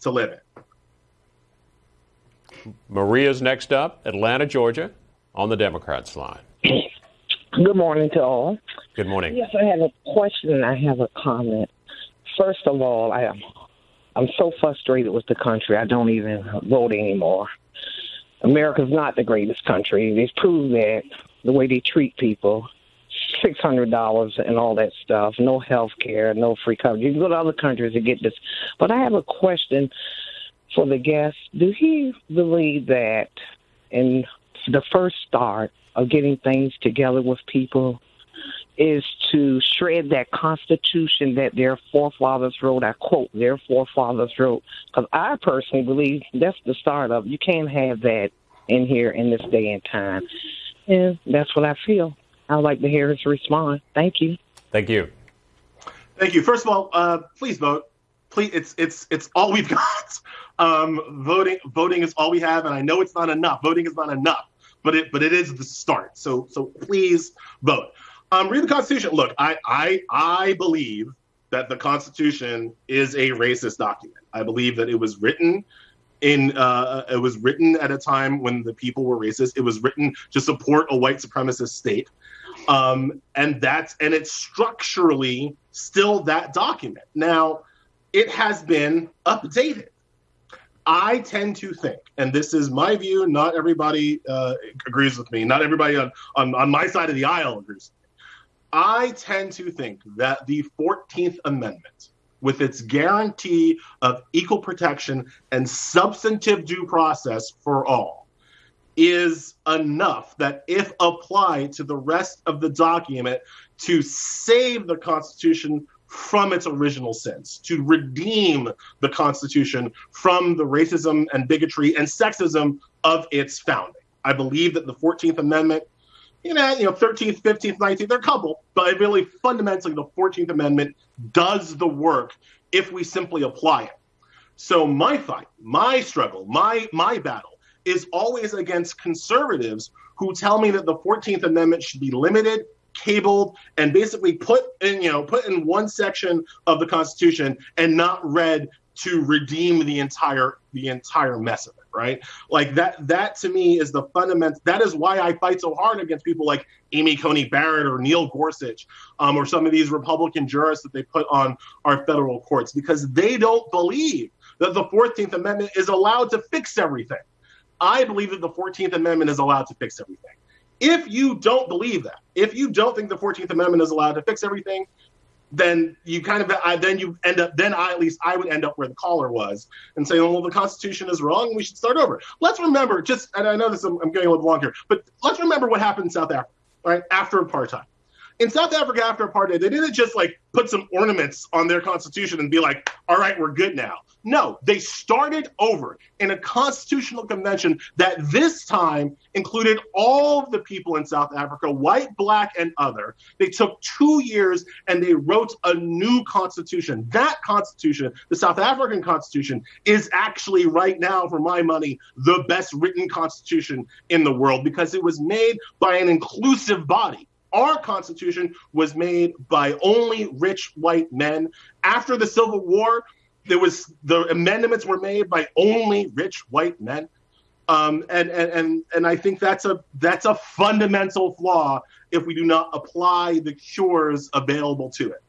to live in. Maria's next up, Atlanta, Georgia, on the Democrats line. Good morning to all. Good morning. Yes, I have a question and I have a comment. First of all, I am I'm so frustrated with the country. I don't even vote anymore. America's not the greatest country. They've proved that the way they treat people, six hundred dollars and all that stuff, no health care, no free coverage. You can go to other countries to get this. But I have a question for the guest. Do he believe that in the first start of getting things together with people is to shred that constitution that their forefathers wrote. I quote, their forefathers wrote. Because I personally believe that's the start of You can't have that in here in this day and time. And that's what I feel. I'd like to hear his response. Thank you. Thank you. Thank you. First of all, uh, please vote. Please, it's it's it's all we've got. Um, voting voting is all we have, and I know it's not enough. Voting is not enough, but it but it is the start. So so please vote. Um, read the Constitution. Look, I, I, I believe that the Constitution is a racist document. I believe that it was written in uh, it was written at a time when the people were racist. It was written to support a white supremacist state, um, and that's and it's structurally still that document. Now, it has been updated. I tend to think, and this is my view. Not everybody uh, agrees with me. Not everybody on, on on my side of the aisle agrees. I tend to think that the 14th Amendment, with its guarantee of equal protection and substantive due process for all, is enough that if applied to the rest of the document to save the Constitution from its original sense, to redeem the Constitution from the racism and bigotry and sexism of its founding. I believe that the 14th Amendment you know, you know, 13th, 15th, 19th, they're a couple, but really fundamentally the 14th Amendment does the work if we simply apply it. So my fight, my struggle, my my battle is always against conservatives who tell me that the 14th Amendment should be limited, cabined, and basically put in, you know, put in one section of the Constitution and not read to redeem the entire the entire mess of it right? Like that that to me is the fundamental that is why i fight so hard against people like amy coney barrett or neil gorsuch um, or some of these republican jurists that they put on our federal courts because they don't believe that the 14th amendment is allowed to fix everything i believe that the 14th amendment is allowed to fix everything if you don't believe that if you don't think the 14th amendment is allowed to fix everything then you kind of I, then you end up then I at least I would end up where the caller was and saying, well, the Constitution is wrong. We should start over. Let's remember just and I know this I'm, I'm getting a little long here, but let's remember what happened in South Africa, right after apartheid in South Africa after apartheid, they didn't just like put some ornaments on their constitution and be like, all right, we're good now. No, they started over in a constitutional convention that this time included all of the people in South Africa, white, black, and other. They took two years and they wrote a new constitution. That constitution, the South African constitution, is actually right now, for my money, the best written constitution in the world because it was made by an inclusive body our Constitution was made by only rich white men. After the Civil War, there was the amendments were made by only rich white men. Um, and, and and and I think that's a that's a fundamental flaw if we do not apply the cures available to it.